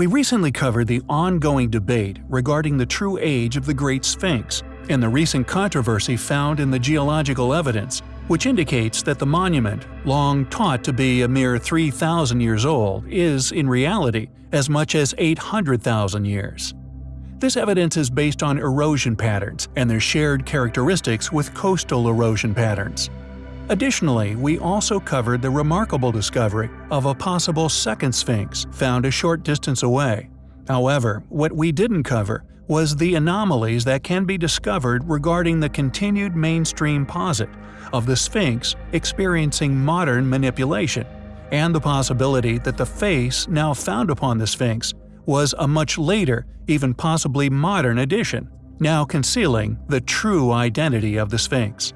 We recently covered the ongoing debate regarding the true age of the Great Sphinx and the recent controversy found in the geological evidence, which indicates that the monument, long taught to be a mere 3,000 years old, is, in reality, as much as 800,000 years. This evidence is based on erosion patterns and their shared characteristics with coastal erosion patterns. Additionally, we also covered the remarkable discovery of a possible second Sphinx found a short distance away. However, what we didn't cover was the anomalies that can be discovered regarding the continued mainstream posit of the Sphinx experiencing modern manipulation, and the possibility that the face now found upon the Sphinx was a much later, even possibly modern addition, now concealing the true identity of the Sphinx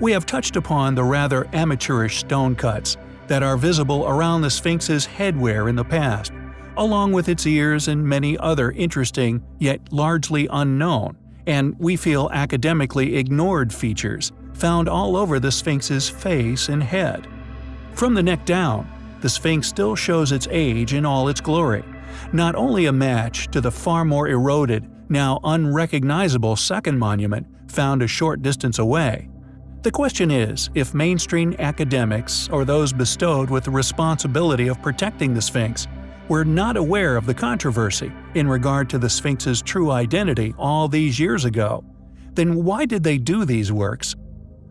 we have touched upon the rather amateurish stone cuts that are visible around the Sphinx's headwear in the past, along with its ears and many other interesting yet largely unknown, and we feel academically ignored features found all over the Sphinx's face and head. From the neck down, the Sphinx still shows its age in all its glory, not only a match to the far more eroded, now unrecognizable second monument found a short distance away, the question is if mainstream academics, or those bestowed with the responsibility of protecting the Sphinx, were not aware of the controversy in regard to the Sphinx's true identity all these years ago, then why did they do these works?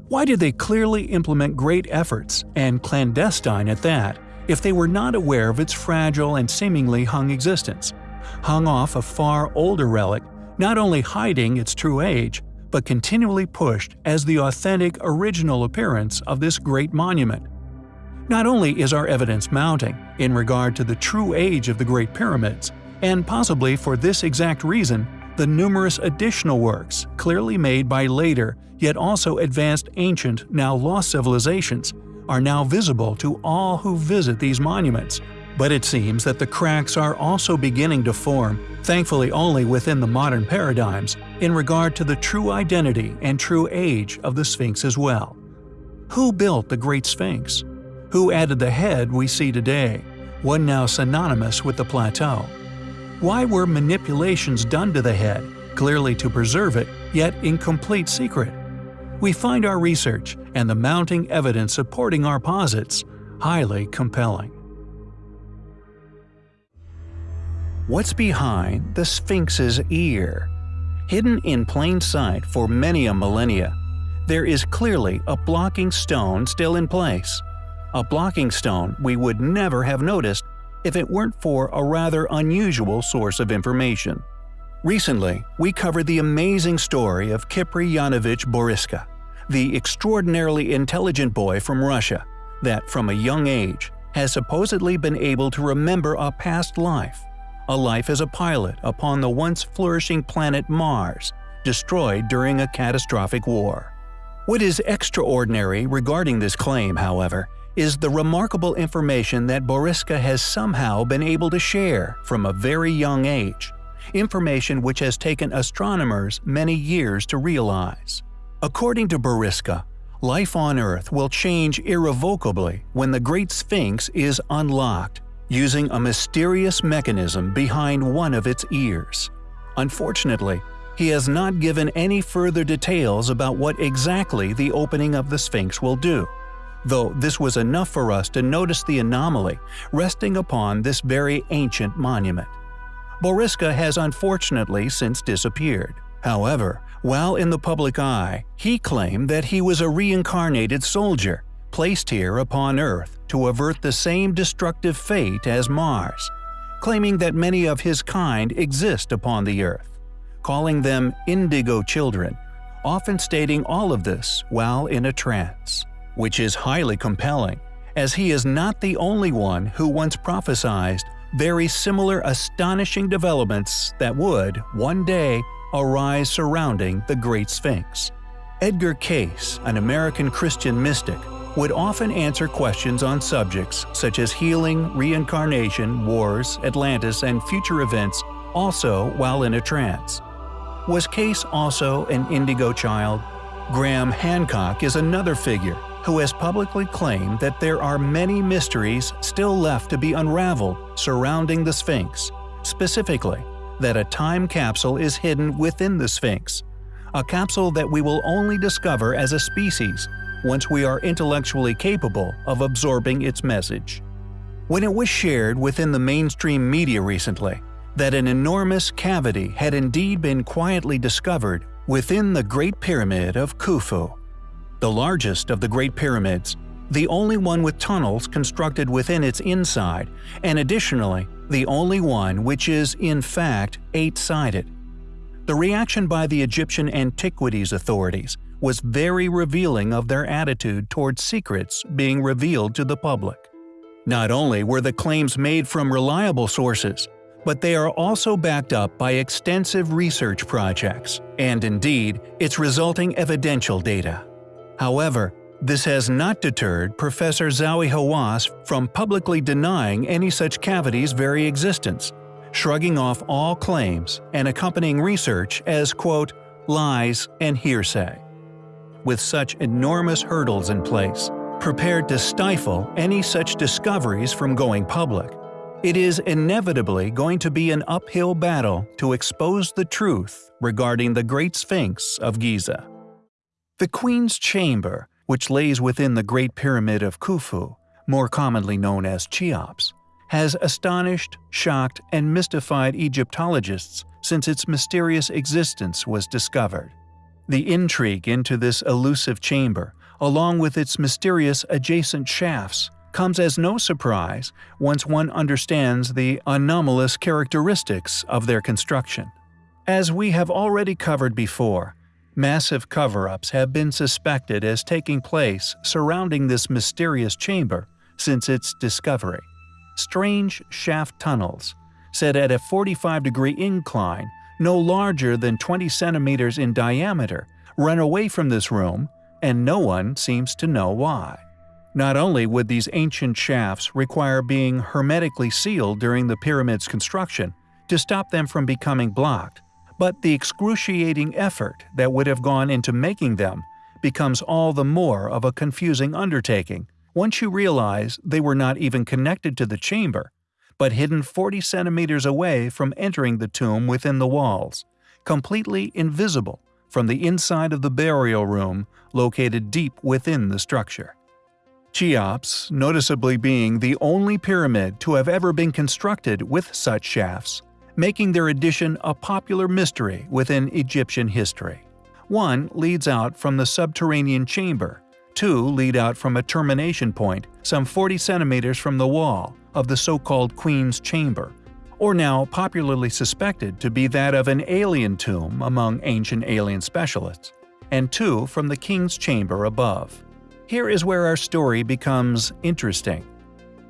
Why did they clearly implement great efforts, and clandestine at that, if they were not aware of its fragile and seemingly hung existence? Hung off a far older relic, not only hiding its true age, but continually pushed as the authentic original appearance of this great monument. Not only is our evidence mounting in regard to the true age of the Great Pyramids, and possibly for this exact reason, the numerous additional works clearly made by later yet also advanced ancient, now lost civilizations, are now visible to all who visit these monuments, but it seems that the cracks are also beginning to form, thankfully only within the modern paradigms, in regard to the true identity and true age of the Sphinx as well. Who built the Great Sphinx? Who added the head we see today, one now synonymous with the plateau? Why were manipulations done to the head, clearly to preserve it, yet in complete secret? We find our research and the mounting evidence supporting our posits highly compelling. What's behind the Sphinx's ear? Hidden in plain sight for many a millennia, there is clearly a blocking stone still in place. A blocking stone we would never have noticed if it weren't for a rather unusual source of information. Recently, we covered the amazing story of Kiprianovich Boriska, the extraordinarily intelligent boy from Russia that, from a young age, has supposedly been able to remember a past life a life as a pilot upon the once flourishing planet Mars, destroyed during a catastrophic war. What is extraordinary regarding this claim, however, is the remarkable information that Boriska has somehow been able to share from a very young age, information which has taken astronomers many years to realize. According to Boriska, life on Earth will change irrevocably when the Great Sphinx is unlocked using a mysterious mechanism behind one of its ears. Unfortunately, he has not given any further details about what exactly the opening of the Sphinx will do, though this was enough for us to notice the anomaly resting upon this very ancient monument. Boriska has unfortunately since disappeared. However, while in the public eye, he claimed that he was a reincarnated soldier placed here upon Earth to avert the same destructive fate as Mars, claiming that many of his kind exist upon the Earth, calling them indigo children, often stating all of this while in a trance, which is highly compelling, as he is not the only one who once prophesied very similar astonishing developments that would, one day, arise surrounding the Great Sphinx. Edgar Cayce, an American Christian mystic, would often answer questions on subjects such as healing, reincarnation, wars, Atlantis, and future events also while in a trance. Was Cayce also an indigo child? Graham Hancock is another figure who has publicly claimed that there are many mysteries still left to be unraveled surrounding the Sphinx, Specifically, that a time capsule is hidden within the Sphinx, a capsule that we will only discover as a species once we are intellectually capable of absorbing its message. When it was shared within the mainstream media recently that an enormous cavity had indeed been quietly discovered within the Great Pyramid of Khufu, the largest of the Great Pyramids, the only one with tunnels constructed within its inside, and additionally, the only one which is, in fact, eight-sided. The reaction by the Egyptian antiquities authorities was very revealing of their attitude towards secrets being revealed to the public. Not only were the claims made from reliable sources, but they are also backed up by extensive research projects, and indeed, its resulting evidential data. However, this has not deterred Professor Zahi Hawass from publicly denying any such cavity's very existence, shrugging off all claims and accompanying research as quote, lies and hearsay. With such enormous hurdles in place, prepared to stifle any such discoveries from going public, it is inevitably going to be an uphill battle to expose the truth regarding the Great Sphinx of Giza. The Queen's Chamber, which lays within the Great Pyramid of Khufu, more commonly known as Cheops, has astonished, shocked, and mystified Egyptologists since its mysterious existence was discovered. The intrigue into this elusive chamber, along with its mysterious adjacent shafts, comes as no surprise once one understands the anomalous characteristics of their construction. As we have already covered before, massive cover-ups have been suspected as taking place surrounding this mysterious chamber since its discovery strange shaft tunnels, set at a 45-degree incline no larger than 20 centimeters in diameter, run away from this room, and no one seems to know why. Not only would these ancient shafts require being hermetically sealed during the pyramid's construction to stop them from becoming blocked, but the excruciating effort that would have gone into making them becomes all the more of a confusing undertaking once you realize they were not even connected to the chamber, but hidden 40 centimeters away from entering the tomb within the walls, completely invisible from the inside of the burial room located deep within the structure. Cheops noticeably being the only pyramid to have ever been constructed with such shafts, making their addition a popular mystery within Egyptian history. One leads out from the subterranean chamber Two lead out from a termination point some 40 centimeters from the wall of the so-called Queen's Chamber, or now popularly suspected to be that of an alien tomb among ancient alien specialists, and two from the King's Chamber above. Here is where our story becomes interesting.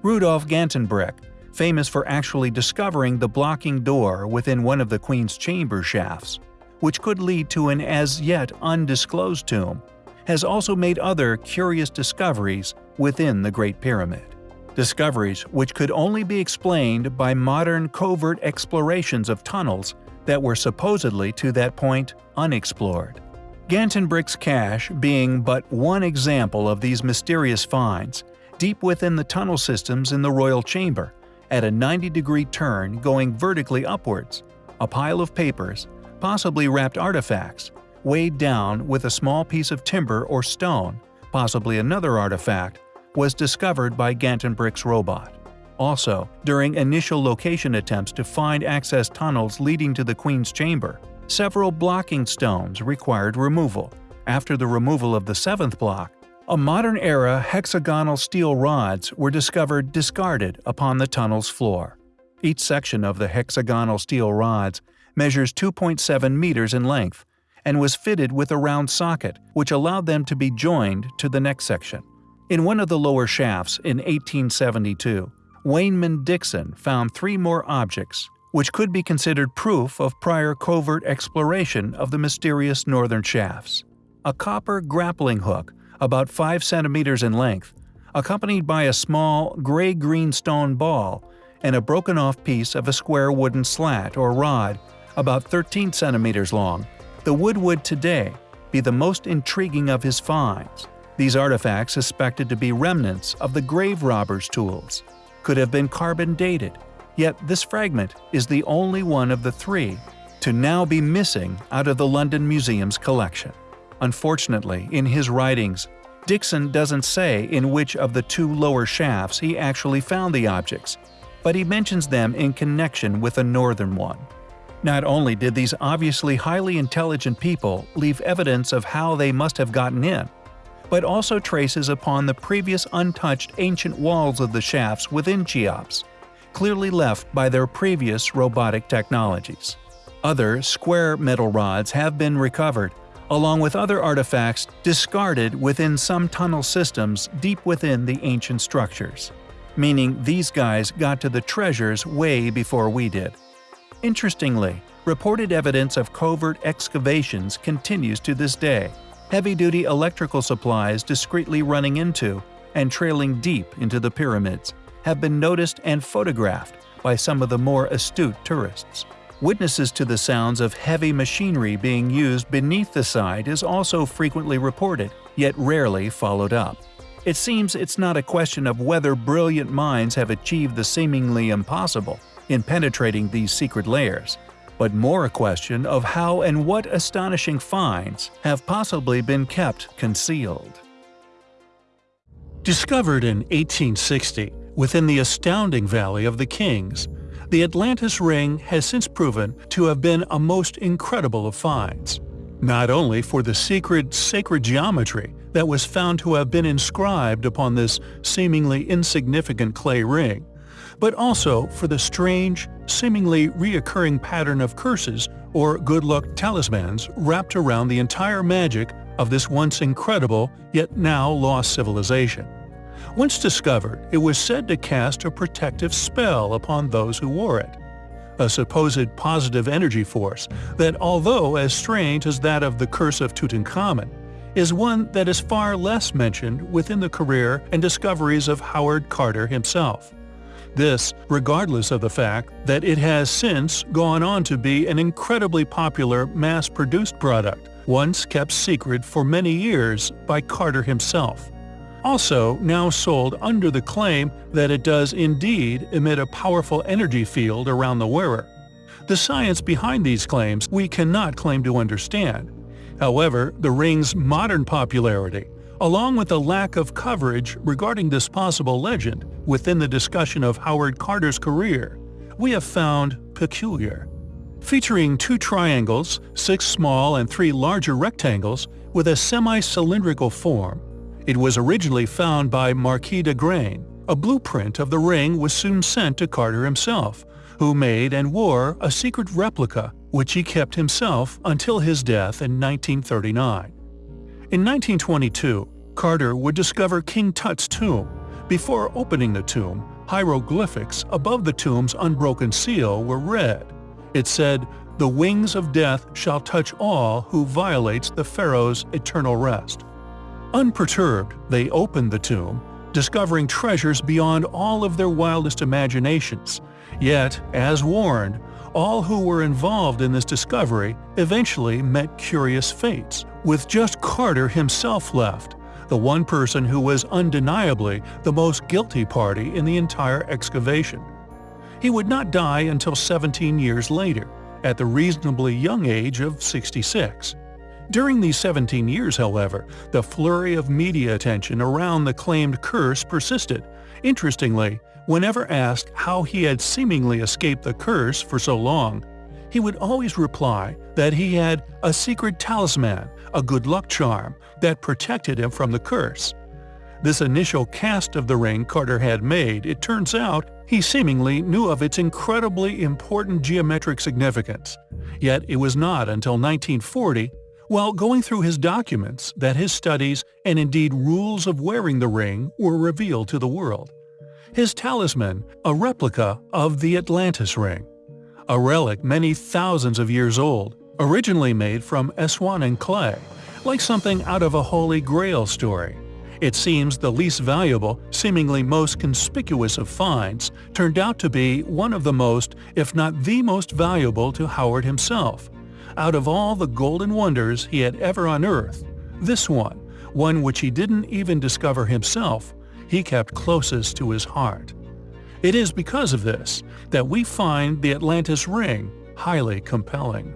Rudolf Gantenbrink, famous for actually discovering the blocking door within one of the Queen's chamber shafts, which could lead to an as yet undisclosed tomb, has also made other curious discoveries within the Great Pyramid. Discoveries which could only be explained by modern covert explorations of tunnels that were supposedly to that point unexplored. Gantenbrink's cache being but one example of these mysterious finds, deep within the tunnel systems in the royal chamber, at a 90-degree turn going vertically upwards, a pile of papers, possibly wrapped artifacts, weighed down with a small piece of timber or stone, possibly another artifact, was discovered by Gantenbrink's robot. Also, during initial location attempts to find access tunnels leading to the Queen's chamber, several blocking stones required removal. After the removal of the seventh block, a modern-era hexagonal steel rods were discovered discarded upon the tunnel's floor. Each section of the hexagonal steel rods measures 2.7 meters in length and was fitted with a round socket, which allowed them to be joined to the next section. In one of the lower shafts in 1872, Waynman Dixon found three more objects, which could be considered proof of prior covert exploration of the mysterious northern shafts. A copper grappling hook, about 5 centimeters in length, accompanied by a small gray-green stone ball and a broken-off piece of a square wooden slat or rod about 13 centimeters long, the wood would today be the most intriguing of his finds. These artifacts, suspected to be remnants of the grave robber's tools, could have been carbon dated, Yet this fragment is the only one of the three to now be missing out of the London Museum's collection. Unfortunately, in his writings, Dixon doesn't say in which of the two lower shafts he actually found the objects, but he mentions them in connection with a northern one. Not only did these obviously highly intelligent people leave evidence of how they must have gotten in, but also traces upon the previous untouched ancient walls of the shafts within Cheops, clearly left by their previous robotic technologies. Other square metal rods have been recovered, along with other artifacts discarded within some tunnel systems deep within the ancient structures. Meaning these guys got to the treasures way before we did. Interestingly, reported evidence of covert excavations continues to this day, heavy-duty electrical supplies discreetly running into and trailing deep into the pyramids have been noticed and photographed by some of the more astute tourists. Witnesses to the sounds of heavy machinery being used beneath the site is also frequently reported, yet rarely followed up. It seems it's not a question of whether brilliant minds have achieved the seemingly impossible in penetrating these secret layers, but more a question of how and what astonishing finds have possibly been kept concealed. Discovered in 1860, within the astounding Valley of the Kings, the Atlantis Ring has since proven to have been a most incredible of finds. Not only for the secret sacred geometry that was found to have been inscribed upon this seemingly insignificant clay ring, but also for the strange, seemingly reoccurring pattern of curses or good luck talismans wrapped around the entire magic of this once incredible yet now lost civilization. Once discovered, it was said to cast a protective spell upon those who wore it. A supposed positive energy force that, although as strange as that of the Curse of Tutankhamun, is one that is far less mentioned within the career and discoveries of Howard Carter himself. This, regardless of the fact that it has since gone on to be an incredibly popular mass-produced product, once kept secret for many years by Carter himself also now sold under the claim that it does indeed emit a powerful energy field around the wearer. The science behind these claims we cannot claim to understand. However, the ring's modern popularity, along with the lack of coverage regarding this possible legend within the discussion of Howard Carter's career, we have found peculiar. Featuring two triangles, six small and three larger rectangles with a semi-cylindrical form, it was originally found by Marquis d'Agrain. A blueprint of the ring was soon sent to Carter himself, who made and wore a secret replica which he kept himself until his death in 1939. In 1922, Carter would discover King Tut's tomb. Before opening the tomb, hieroglyphics above the tomb's unbroken seal were read. It said, The wings of death shall touch all who violates the pharaoh's eternal rest. Unperturbed, they opened the tomb, discovering treasures beyond all of their wildest imaginations. Yet, as warned, all who were involved in this discovery eventually met curious fates, with just Carter himself left, the one person who was undeniably the most guilty party in the entire excavation. He would not die until 17 years later, at the reasonably young age of 66. During these 17 years, however, the flurry of media attention around the claimed curse persisted. Interestingly, whenever asked how he had seemingly escaped the curse for so long, he would always reply that he had a secret talisman, a good luck charm, that protected him from the curse. This initial cast of the ring Carter had made, it turns out, he seemingly knew of its incredibly important geometric significance. Yet it was not until 1940 while going through his documents that his studies and indeed rules of wearing the ring were revealed to the world. His talisman, a replica of the Atlantis ring. A relic many thousands of years old, originally made from Aswan clay, like something out of a Holy Grail story. It seems the least valuable, seemingly most conspicuous of finds, turned out to be one of the most, if not the most valuable to Howard himself, out of all the golden wonders he had ever unearthed, this one, one which he didn't even discover himself, he kept closest to his heart. It is because of this that we find the Atlantis Ring highly compelling.